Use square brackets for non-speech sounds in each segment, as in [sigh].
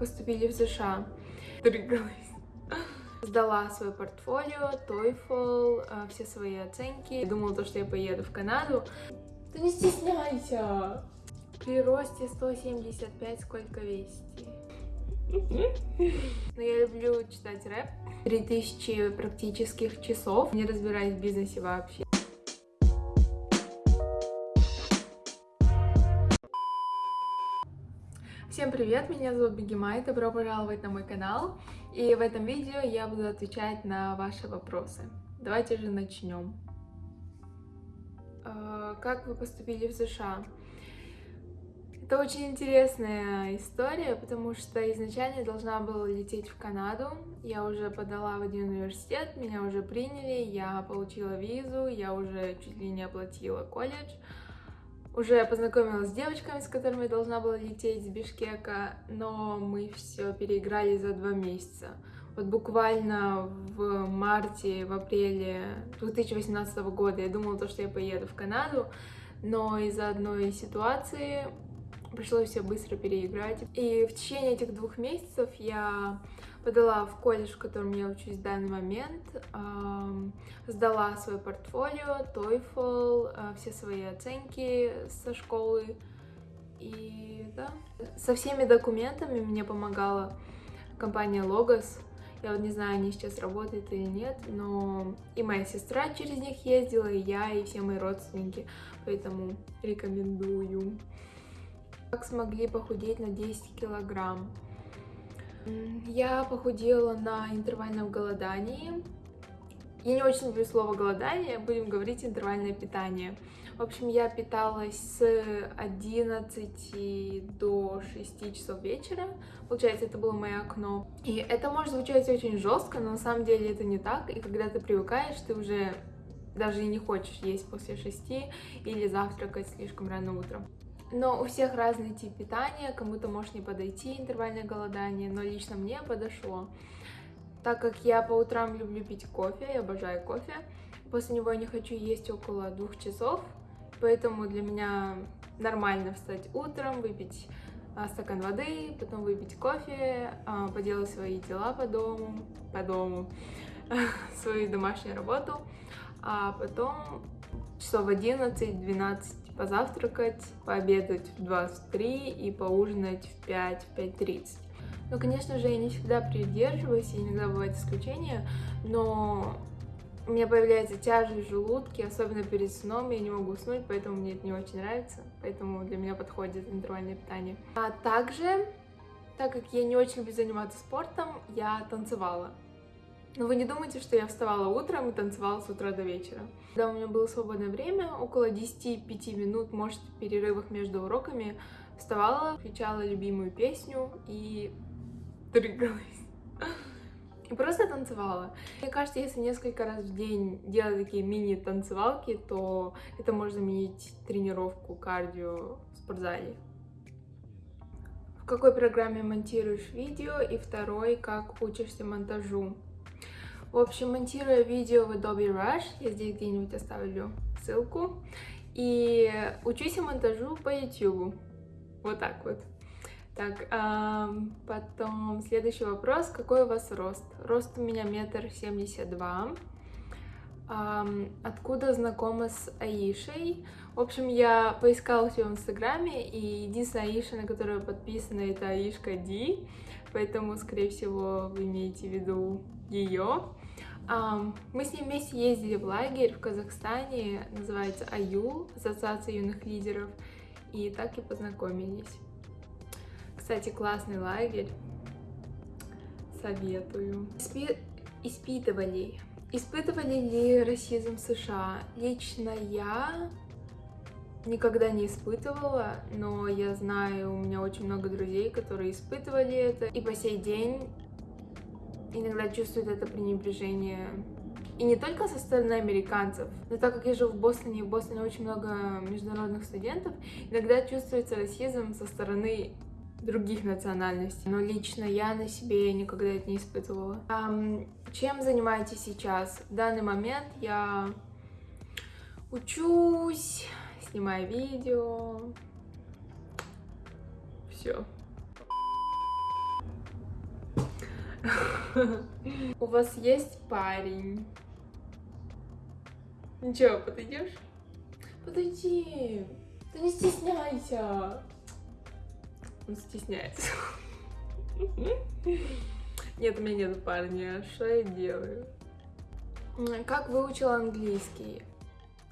поступили в США? Трыгалась. Сдала свое портфолио, TOEFL, э, все свои оценки. Думала, то, что я поеду в Канаду. Да не стесняйся! При росте 175 сколько весите? Но я люблю читать рэп. 3000 практических часов. Не разбираюсь в бизнесе вообще. Всем привет, меня зовут Бегемай, добро пожаловать на мой канал. И в этом видео я буду отвечать на ваши вопросы. Давайте же начнем. А, как вы поступили в США? Это очень интересная история, потому что изначально должна была лететь в Канаду. Я уже подала в один университет, меня уже приняли, я получила визу, я уже чуть ли не оплатила колледж. Уже познакомилась с девочками, с которыми я должна была лететь с Бишкека, но мы все переиграли за два месяца. Вот буквально в марте, в апреле 2018 года я думала, то, что я поеду в Канаду, но из-за одной ситуации пришлось все быстро переиграть. И в течение этих двух месяцев я подала в колледж, в котором я учусь в данный момент, сдала свое портфолио, TOEFL, э, все свои оценки со школы. И да, со всеми документами мне помогала компания Logos. Я вот не знаю, они сейчас работают или нет, но и моя сестра через них ездила, и я, и все мои родственники, поэтому рекомендую. Как смогли похудеть на 10 килограмм? Я похудела на интервальном голодании. Я не очень люблю слово голодание, будем говорить интервальное питание. В общем, я питалась с 11 до 6 часов вечера. Получается, это было мое окно. И это может звучать очень жестко, но на самом деле это не так. И когда ты привыкаешь, ты уже даже и не хочешь есть после 6 или завтракать слишком рано утром. Но у всех разный тип питания, кому-то может не подойти интервальное голодание, но лично мне подошло. Так как я по утрам люблю пить кофе, я обожаю кофе, после него я не хочу есть около двух часов, поэтому для меня нормально встать утром, выпить а, стакан воды, потом выпить кофе, а, поделать свои дела по дому, по дому, [laughs] свою домашнюю работу, а потом часов 11-12 позавтракать, пообедать в 23 и поужинать в 5, в 5.30. Ну, конечно же, я не всегда придерживаюсь, иногда бывают исключения, но у меня появляется тяжесть в желудке, особенно перед сном, я не могу уснуть, поэтому мне это не очень нравится, поэтому для меня подходит интервальное питание. А также, так как я не очень люблю заниматься спортом, я танцевала. Но вы не думайте, что я вставала утром и танцевала с утра до вечера. Когда у меня было свободное время, около 10-5 минут, может, в перерывах между уроками, вставала, включала любимую песню и дрыгалась. И просто танцевала. Мне кажется, если несколько раз в день делать такие мини-танцевалки, то это может заменить тренировку кардио в спортзале. В какой программе монтируешь видео? И второй, как учишься монтажу? В общем, монтируя видео в Adobe Rush, я здесь где-нибудь оставлю ссылку, и учусь монтажу по YouTube. Вот так вот. Так, эм, потом следующий вопрос. Какой у вас рост? Рост у меня метр семьдесят два. Откуда знакома с Аишей? В общем, я поискала все в Инстаграме, и единственная Аиша, на которую подписана, это Аишка Ди, поэтому, скорее всего, вы имеете в виду ее. Мы с ним вместе ездили в лагерь в Казахстане, называется АЮЛ, Ассоциация юных лидеров, и так и познакомились. Кстати, классный лагерь, советую. Испи испытывали. Испытывали ли расизм в США? Лично я никогда не испытывала, но я знаю, у меня очень много друзей, которые испытывали это, и по сей день иногда чувствуют это пренебрежение. И не только со стороны американцев, но так как я живу в Бостоне, и в Бостоне очень много международных студентов, иногда чувствуется расизм со стороны других национальностей. Но лично я на себе никогда это не испытывала. Um, чем занимаетесь сейчас? В данный момент я учусь, снимаю видео. Все. У вас есть парень? Ничего, подойдешь? Подойди. Да не стесняйся. Он стесняется. Нет, у меня нет парня. Что я делаю? Как выучила английский?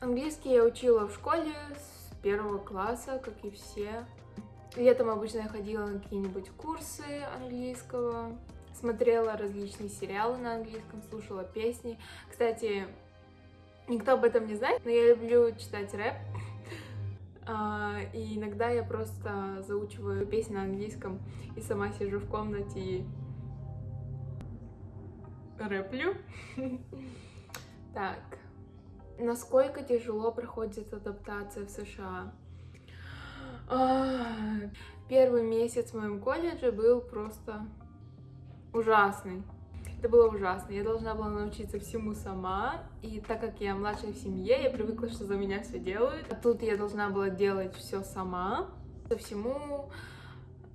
Английский я учила в школе с первого класса, как и все. Летом обычно я ходила на какие-нибудь курсы английского, смотрела различные сериалы на английском, слушала песни. Кстати, никто об этом не знает, но я люблю читать рэп. А, и иногда я просто заучиваю песни на английском и сама сижу в комнате и рэплю. [laughs] Так, насколько тяжело проходит адаптация в США? А, первый месяц в моем колледже был просто ужасный. Это было ужасно. Я должна была научиться всему сама. И так как я младшая в семье, я привыкла, что за меня все делают. А тут я должна была делать все сама. По всему,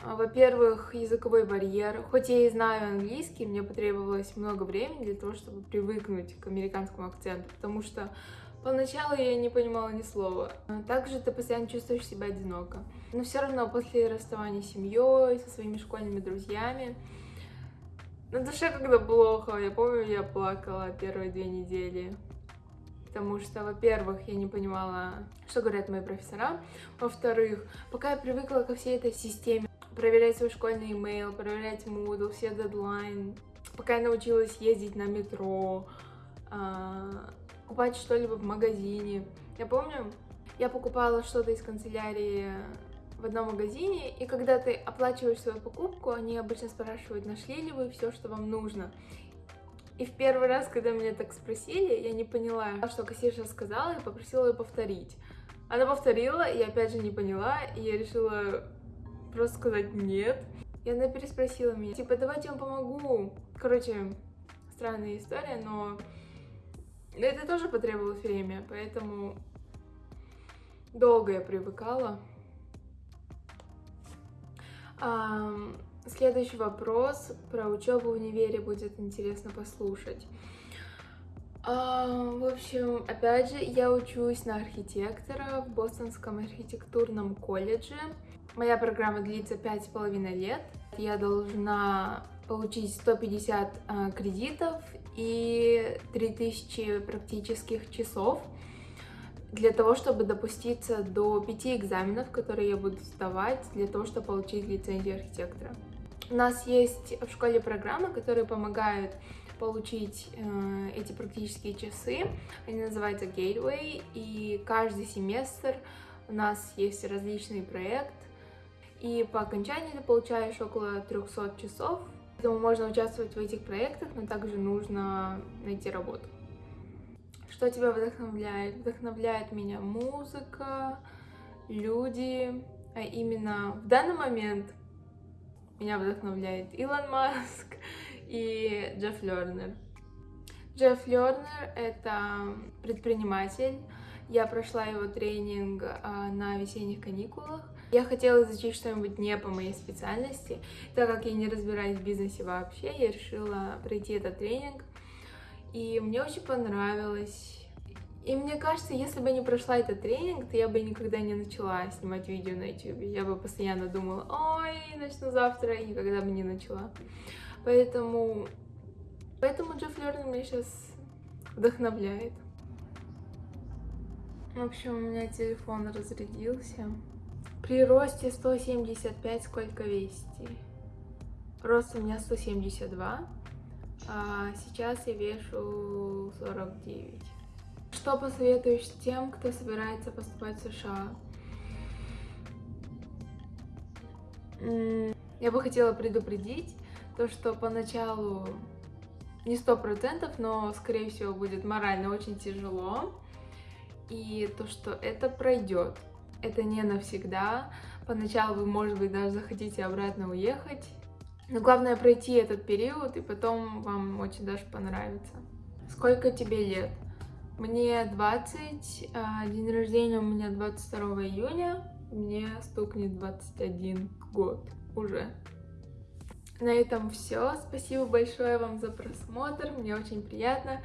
а, во-первых, языковой барьер. Хоть я и знаю английский, мне потребовалось много времени для того, чтобы привыкнуть к американскому акценту, потому что поначалу я не понимала ни слова. А также ты постоянно чувствуешь себя одиноко. Но все равно после расставания с семьей, со своими школьными друзьями, на душе когда плохо. Я помню, я плакала первые две недели. Потому что, во-первых, я не понимала, что говорят мои профессора. Во-вторых, пока я привыкла ко всей этой системе, проверять свой школьный имейл, проверять Moodle, все дедлайн, пока я научилась ездить на метро, а, покупать что-либо в магазине. Я помню, я покупала что-то из канцелярии в одном магазине, и когда ты оплачиваешь свою покупку, они обычно спрашивают, нашли ли вы все, что вам нужно. И в первый раз, когда меня так спросили, я не поняла, что кассирша сказала, и попросила ее повторить. Она повторила, и опять же не поняла, и я решила просто сказать нет. И она переспросила меня, типа, давайте я вам помогу. Короче, странная история, но это тоже потребовалось время, поэтому долго я привыкала. Следующий вопрос про учебу в универе будет интересно послушать. В общем, опять же, я учусь на архитектора в Бостонском архитектурном колледже. Моя программа длится пять с половиной лет. Я должна получить 150 а, кредитов и 3000 практических часов для того, чтобы допуститься до пяти экзаменов, которые я буду сдавать для того, чтобы получить лицензию архитектора. У нас есть в школе программы, которые помогают получить э, эти практические часы. Они называются Gateway, и каждый семестр у нас есть различный проект, и по окончании ты получаешь около 300 часов. Поэтому можно участвовать в этих проектах, но также нужно найти работу. Что тебя вдохновляет? Вдохновляет меня музыка, люди, а именно в данный момент меня вдохновляет Илон Маск и Джефф Лернер. Джефф Лернер — это предприниматель. Я прошла его тренинг а, на весенних каникулах. Я хотела изучить что-нибудь не по моей специальности. Так как я не разбираюсь в бизнесе вообще, я решила пройти этот тренинг. И мне очень понравилось. И мне кажется, если бы не прошла этот тренинг, то я бы никогда не начала снимать видео на YouTube. Я бы постоянно думала, ой, начну завтра, и никогда бы не начала. Поэтому, поэтому Джефф Лернер меня сейчас вдохновляет. В общем, у меня телефон разрядился. При росте 175 сколько весите? Рост у меня 172. А сейчас я вешу 49. Что посоветуешь тем, кто собирается поступать в США? Я бы хотела предупредить то, что поначалу не сто процентов, но, скорее всего, будет морально очень тяжело. И то, что это пройдет. Это не навсегда. Поначалу вы, может быть, даже захотите обратно уехать. Но главное пройти этот период, и потом вам очень даже понравится. Сколько тебе лет? Мне 20, а день рождения у меня 22 июня, мне стукнет 21 год уже. На этом все. Спасибо большое вам за просмотр. Мне очень приятно.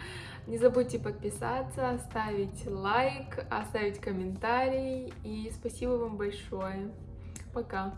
Не забудьте подписаться, оставить лайк, оставить комментарий. И спасибо вам большое. Пока.